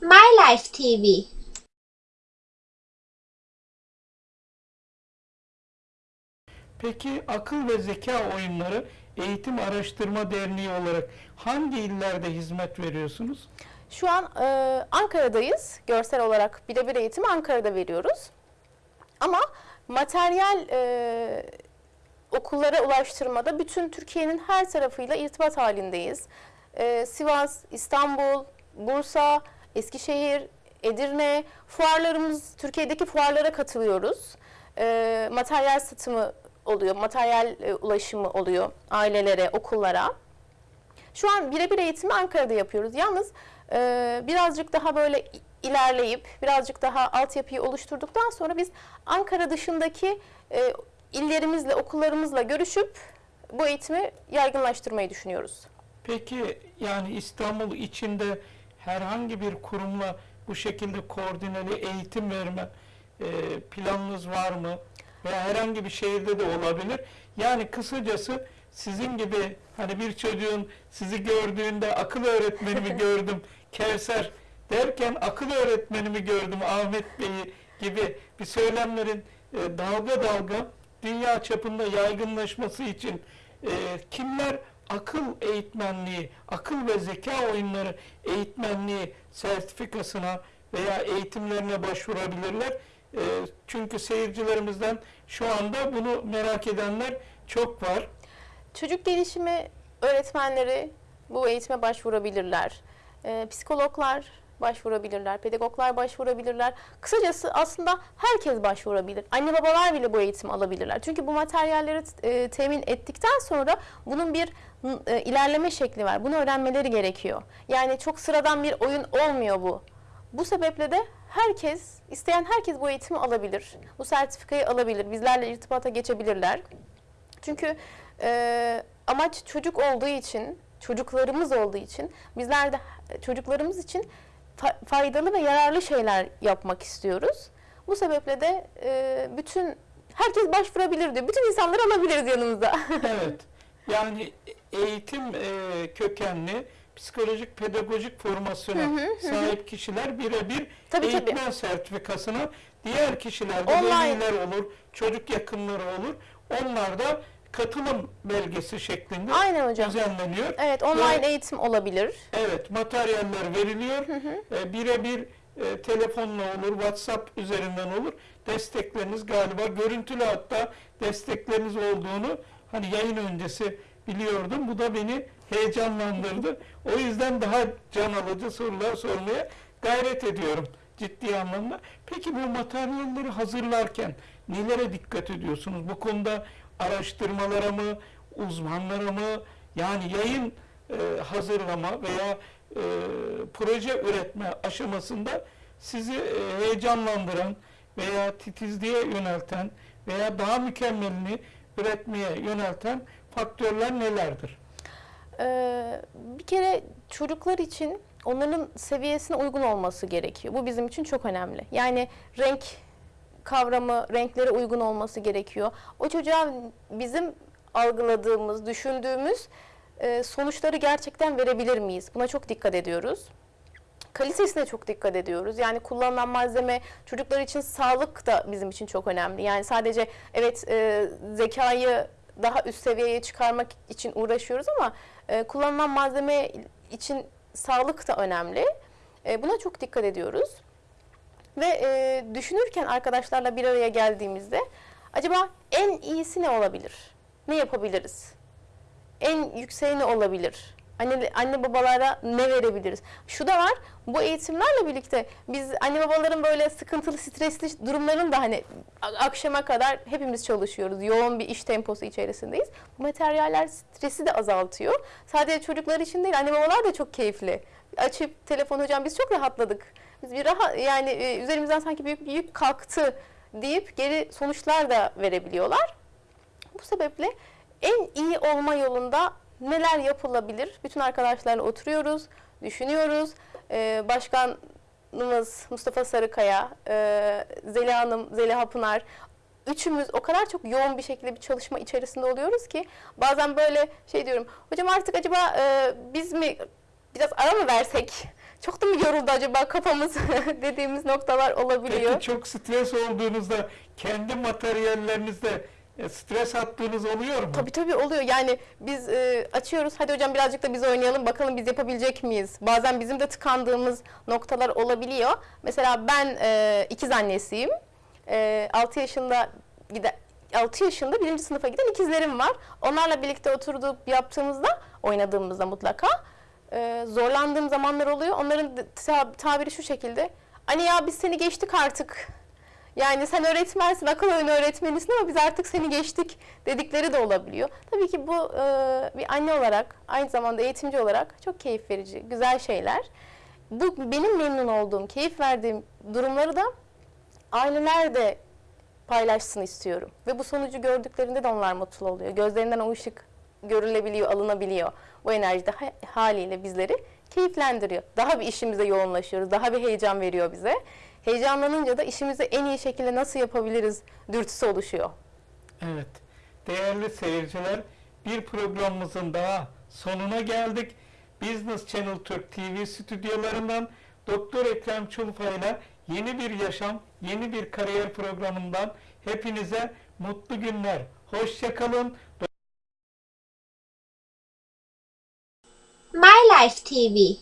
My Life TV Peki akıl ve zeka oyunları Eğitim Araştırma Derneği olarak hangi illerde hizmet veriyorsunuz? Şu an e, Ankara'dayız. Görsel olarak birebir eğitimi Ankara'da veriyoruz. Ama materyal e, okullara ulaştırmada bütün Türkiye'nin her tarafıyla irtibat halindeyiz. E, Sivas, İstanbul, Bursa, Eskişehir, Edirne, fuarlarımız, Türkiye'deki fuarlara katılıyoruz. E, materyal satımı oluyor, materyal e, ulaşımı oluyor ailelere, okullara. Şu an birebir eğitimi Ankara'da yapıyoruz. Yalnız e, birazcık daha böyle ilerleyip birazcık daha altyapıyı oluşturduktan sonra biz Ankara dışındaki e, illerimizle, okullarımızla görüşüp bu eğitimi yaygınlaştırmayı düşünüyoruz. Peki yani İstanbul içinde herhangi bir kurumla bu şekilde koordineli eğitim verme e, planınız var mı? Veya herhangi bir şehirde de olabilir. Yani kısacası sizin gibi hani bir çocuğun sizi gördüğünde akıl öğretmenimi gördüm Kevser derken akıl öğretmenimi gördüm Ahmet Bey'i gibi bir söylemlerin e, dalga dalga dünya çapında yaygınlaşması için e, kimler akıl eğitmenliği, akıl ve zeka oyunları eğitmenliği sertifikasına veya eğitimlerine başvurabilirler. E, çünkü seyircilerimizden şu anda bunu merak edenler çok var. Çocuk gelişimi öğretmenleri bu eğitime başvurabilirler. Ee, psikologlar başvurabilirler, pedagoglar başvurabilirler. Kısacası aslında herkes başvurabilir. Anne babalar bile bu eğitimi alabilirler. Çünkü bu materyalleri e, temin ettikten sonra bunun bir e, ilerleme şekli var. Bunu öğrenmeleri gerekiyor. Yani çok sıradan bir oyun olmuyor bu. Bu sebeple de herkes, isteyen herkes bu eğitimi alabilir. Bu sertifikayı alabilir. Bizlerle irtibata geçebilirler. Çünkü e, amaç çocuk olduğu için, çocuklarımız olduğu için bizler de çocuklarımız için fa- faydalı ve yararlı şeyler yapmak istiyoruz. Bu sebeple de e, bütün herkes başvurabilir diyor. Bütün insanları alabiliriz yanımıza. Evet. Yani eğitim e, kökenli psikolojik pedagojik formasyona sahip kişiler birebir Tabii, eğitmen sertifikasına diğer kişiler de Online. veliler olur, çocuk yakınları olur. Onlar da katılım belgesi şeklinde Aynen hocam. düzenleniyor. Evet, online Ve- eğitim olabilir. Evet, materyaller veriliyor. E, birebir e, telefonla olur, WhatsApp üzerinden olur. Destekleriniz galiba görüntülü hatta destekleriniz olduğunu hani yayın öncesi biliyordum. Bu da beni heyecanlandırdı. O yüzden daha can alıcı sorular sormaya gayret ediyorum ciddi anlamda. Peki bu materyalleri hazırlarken nelere dikkat ediyorsunuz? Bu konuda araştırmalara mı, uzmanlara mı, yani yayın e, hazırlama veya e, proje üretme aşamasında sizi e, heyecanlandıran veya titizliğe yönelten veya daha mükemmelini üretmeye yönelten faktörler nelerdir? Ee, bir kere çocuklar için onların seviyesine uygun olması gerekiyor. Bu bizim için çok önemli. Yani renk kavramı, renklere uygun olması gerekiyor. O çocuğa bizim algıladığımız, düşündüğümüz e, sonuçları gerçekten verebilir miyiz? Buna çok dikkat ediyoruz. Kalitesine çok dikkat ediyoruz. Yani kullanılan malzeme çocuklar için sağlık da bizim için çok önemli. Yani sadece evet e, zekayı daha üst seviyeye çıkarmak için uğraşıyoruz ama e, kullanılan malzeme için sağlık da önemli. E, buna çok dikkat ediyoruz. Ve e, düşünürken arkadaşlarla bir araya geldiğimizde acaba en iyisi ne olabilir? Ne yapabiliriz? En yükseği ne olabilir? Anne, anne babalara ne verebiliriz? Şu da var, bu eğitimlerle birlikte biz anne babaların böyle sıkıntılı, stresli durumların da hani akşama kadar hepimiz çalışıyoruz. Yoğun bir iş temposu içerisindeyiz. Bu materyaller stresi de azaltıyor. Sadece çocuklar için değil, anne babalar da çok keyifli. Açıp telefon hocam biz çok rahatladık. Biz bir rahat yani e, üzerimizden sanki büyük bir yük kalktı deyip geri sonuçlar da verebiliyorlar. Bu sebeple en iyi olma yolunda neler yapılabilir? Bütün arkadaşlarla oturuyoruz, düşünüyoruz. Ee, başkanımız Mustafa Sarıkaya, e, Zeliha Hanım, Zeliha Pınar, üçümüz o kadar çok yoğun bir şekilde bir çalışma içerisinde oluyoruz ki bazen böyle şey diyorum, hocam artık acaba e, biz mi biraz ara mı versek? Çok da mı yoruldu acaba kafamız dediğimiz noktalar olabiliyor. Peki çok stres olduğunuzda kendi materyallerinizde e, stres attığınız oluyor mu? Tabii tabii oluyor. Yani biz e, açıyoruz. Hadi hocam birazcık da biz oynayalım. Bakalım biz yapabilecek miyiz? Bazen bizim de tıkandığımız noktalar olabiliyor. Mesela ben e, ikiz annesiyim. E, 6 yaşında gide 6 yaşında birinci sınıfa giden ikizlerim var. Onlarla birlikte oturduk yaptığımızda, oynadığımızda mutlaka e, zorlandığım zamanlar oluyor. Onların da- ta- tabiri şu şekilde. Anne ya biz seni geçtik artık. Yani sen öğretmensin, akıl oyunu öğretmenisin ama biz artık seni geçtik dedikleri de olabiliyor. Tabii ki bu e, bir anne olarak, aynı zamanda eğitimci olarak çok keyif verici, güzel şeyler. Bu benim memnun olduğum, keyif verdiğim durumları da aileler de paylaşsın istiyorum. Ve bu sonucu gördüklerinde de onlar mutlu oluyor. Gözlerinden o ışık görülebiliyor, alınabiliyor. Bu enerji de ha- haliyle bizleri keyiflendiriyor. Daha bir işimize yoğunlaşıyoruz, daha bir heyecan veriyor bize. Heyecanlanınca da işimizi en iyi şekilde nasıl yapabiliriz dürtüsü oluşuyor. Evet. Değerli seyirciler, bir programımızın daha sonuna geldik. Business Channel Türk TV stüdyolarından Doktor Ekrem Çulfa ile yeni bir yaşam, yeni bir kariyer programından hepinize mutlu günler. Hoşçakalın. Life TV